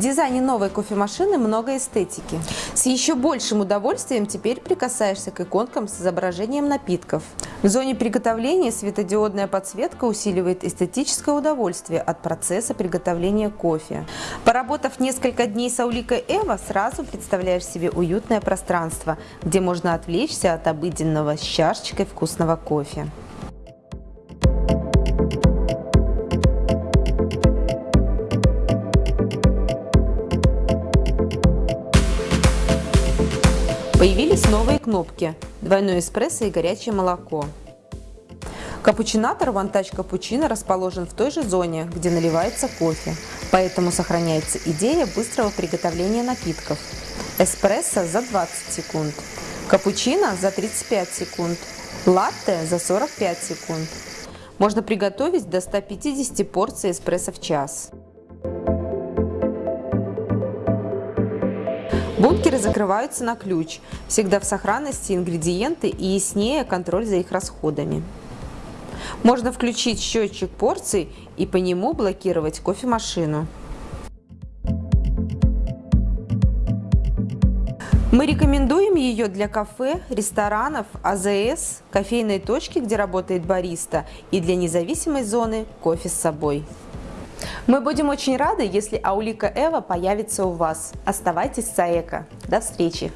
В дизайне новой кофемашины много эстетики. С еще большим удовольствием теперь прикасаешься к иконкам с изображением напитков. В зоне приготовления светодиодная подсветка усиливает эстетическое удовольствие от процесса приготовления кофе. Поработав несколько дней с Ауликой Эва, сразу представляешь себе уютное пространство, где можно отвлечься от обыденного с чашечкой вкусного кофе. Появились новые кнопки «Двойной эспрессо» и «Горячее молоко». Капучинатор Touch Cappuccino расположен в той же зоне, где наливается кофе, поэтому сохраняется идея быстрого приготовления напитков. Эспрессо за 20 секунд, капучино за 35 секунд, латте за 45 секунд. Можно приготовить до 150 порций эспрессо в час. Бункеры закрываются на ключ. Всегда в сохранности ингредиенты и яснее контроль за их расходами. Можно включить счетчик порций и по нему блокировать кофемашину. Мы рекомендуем ее для кафе, ресторанов, АЗС, кофейной точки, где работает бариста, и для независимой зоны кофе с собой. Мы будем очень рады, если Аулика Эва появится у вас. Оставайтесь с АЭКО. До встречи!